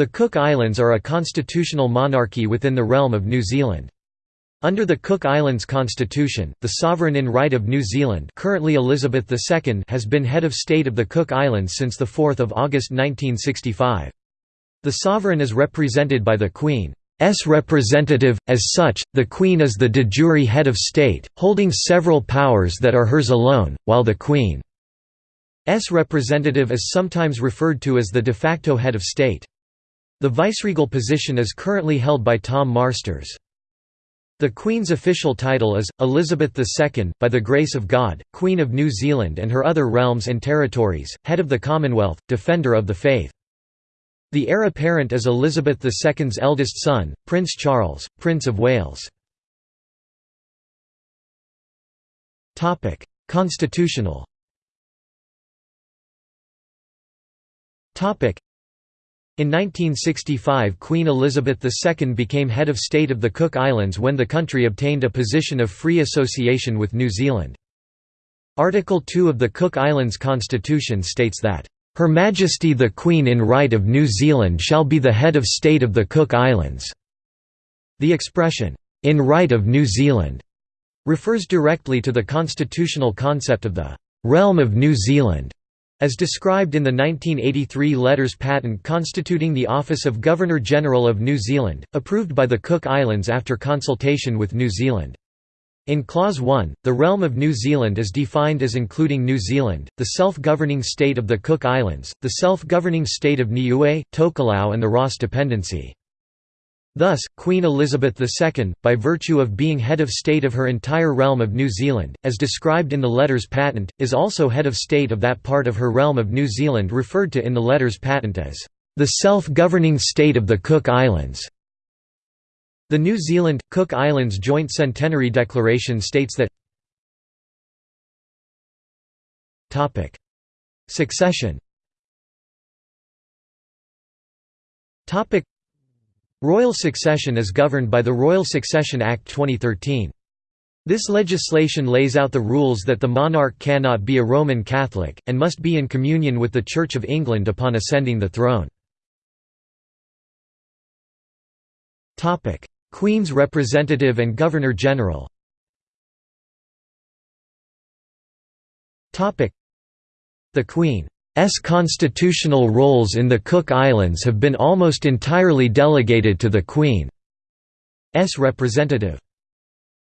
The Cook Islands are a constitutional monarchy within the realm of New Zealand. Under the Cook Islands Constitution, the sovereign in right of New Zealand currently Elizabeth II has been head of state of the Cook Islands since 4 August 1965. The sovereign is represented by the Queen's representative, as such, the Queen is the de jure head of state, holding several powers that are hers alone, while the Queen's representative is sometimes referred to as the de facto head of state. The viceregal position is currently held by Tom Marsters. The Queen's official title is, Elizabeth II, by the grace of God, Queen of New Zealand and her other realms and territories, Head of the Commonwealth, Defender of the Faith. The heir apparent is Elizabeth II's eldest son, Prince Charles, Prince of Wales. Constitutional in 1965 Queen Elizabeth II became head of state of the Cook Islands when the country obtained a position of free association with New Zealand. Article 2 of the Cook Islands Constitution states that, "...Her Majesty the Queen in right of New Zealand shall be the head of state of the Cook Islands." The expression, "...in right of New Zealand," refers directly to the constitutional concept of the "...realm of New Zealand." As described in the 1983 Letters Patent constituting the Office of Governor-General of New Zealand, approved by the Cook Islands after consultation with New Zealand. In Clause 1, the realm of New Zealand is defined as including New Zealand, the self-governing state of the Cook Islands, the self-governing state of Niue, Tokelau and the Ross Dependency. Thus, Queen Elizabeth II, by virtue of being head of state of her entire realm of New Zealand, as described in the letters patent, is also head of state of that part of her realm of New Zealand referred to in the letters patent as the self-governing state of the Cook Islands. The New Zealand – Cook Islands Joint Centenary Declaration states that Succession Royal succession is governed by the Royal Succession Act 2013. This legislation lays out the rules that the monarch cannot be a Roman Catholic, and must be in communion with the Church of England upon ascending the throne. Queen's representative and Governor-General The Queen S constitutional roles in the Cook Islands have been almost entirely delegated to the Queen's representative.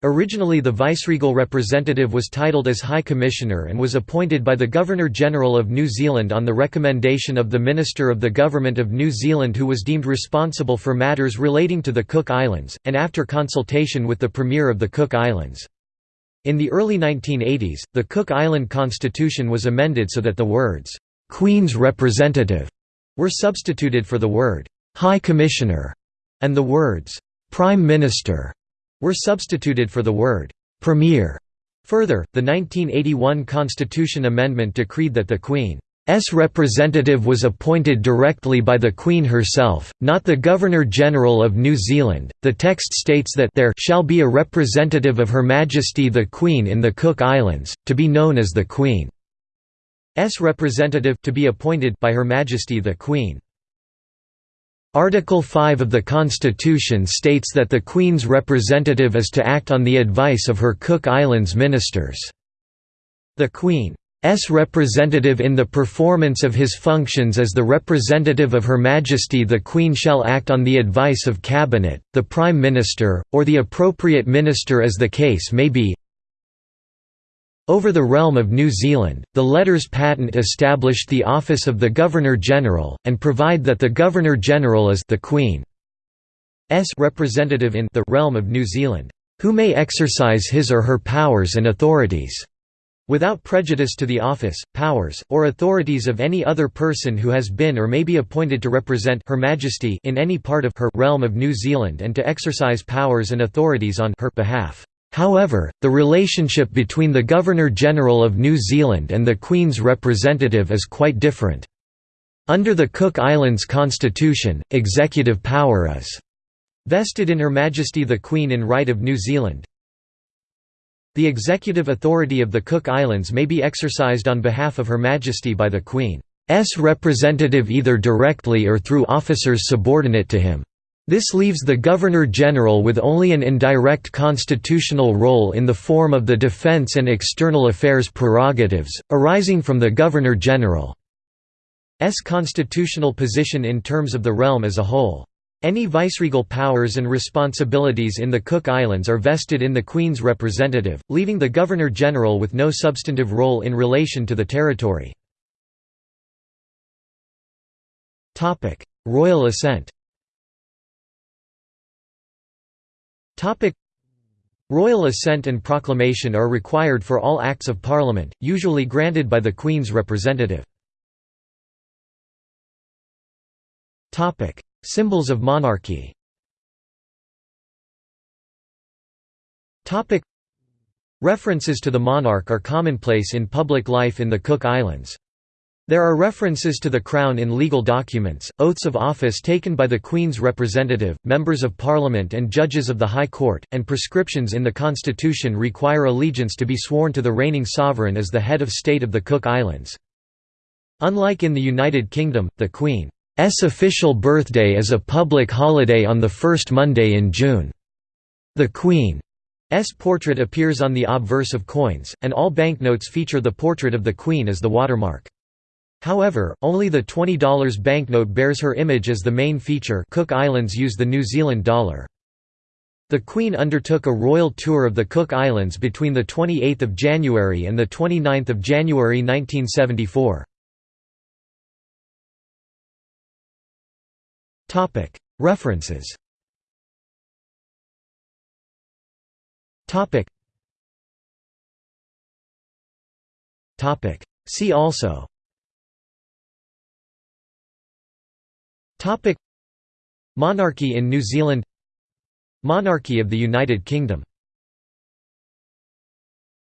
Originally the viceregal representative was titled as High Commissioner and was appointed by the Governor-General of New Zealand on the recommendation of the Minister of the Government of New Zealand who was deemed responsible for matters relating to the Cook Islands, and after consultation with the Premier of the Cook Islands. In the early 1980s, the Cook Island Constitution was amended so that the words, Queen's representative were substituted for the word High Commissioner, and the words Prime Minister were substituted for the word Premier. Further, the 1981 Constitution Amendment decreed that the Queen's representative was appointed directly by the Queen herself, not the Governor-General of New Zealand. The text states that there shall be a representative of Her Majesty the Queen in the Cook Islands, to be known as the Queen. S representative to be appointed by Her Majesty the Queen. Article 5 of the Constitution states that the Queen's representative is to act on the advice of her Cook Islands ministers. The Queen's representative in the performance of his functions as the representative of Her Majesty the Queen shall act on the advice of Cabinet, the Prime Minister, or the appropriate minister as the case may be, over the realm of New Zealand, the letters patent established the office of the Governor-General, and provide that the Governor-General is the Queen's representative in the realm of New Zealand, who may exercise his or her powers and authorities without prejudice to the office, powers, or authorities of any other person who has been or may be appointed to represent Her Majesty in any part of her realm of New Zealand and to exercise powers and authorities on her behalf. However, the relationship between the Governor-General of New Zealand and the Queen's representative is quite different. Under the Cook Islands Constitution, executive power is vested in Her Majesty the Queen in right of New Zealand. The executive authority of the Cook Islands may be exercised on behalf of Her Majesty by the Queen. representative either directly or through officers subordinate to him. This leaves the Governor-General with only an indirect constitutional role in the form of the defense and external affairs prerogatives, arising from the Governor-General's constitutional position in terms of the realm as a whole. Any viceregal powers and responsibilities in the Cook Islands are vested in the Queen's representative, leaving the Governor-General with no substantive role in relation to the territory. Royal assent Royal assent and proclamation are required for all Acts of Parliament, usually granted by the Queen's representative. Symbols of monarchy References to the monarch are commonplace in public life in the Cook Islands. There are references to the Crown in legal documents, oaths of office taken by the Queen's representative, members of Parliament and judges of the High Court, and prescriptions in the Constitution require allegiance to be sworn to the reigning sovereign as the head of state of the Cook Islands. Unlike in the United Kingdom, the Queen's official birthday is a public holiday on the first Monday in June. The Queen's portrait appears on the obverse of coins, and all banknotes feature the portrait of the Queen as the watermark. However, only the $20 banknote bears her image as the main feature Cook Islands use the New Zealand dollar. The Queen undertook a royal tour of the Cook Islands between 28 January and 29 January 1974. References See also Monarchy in New Zealand. Monarchy of the United Kingdom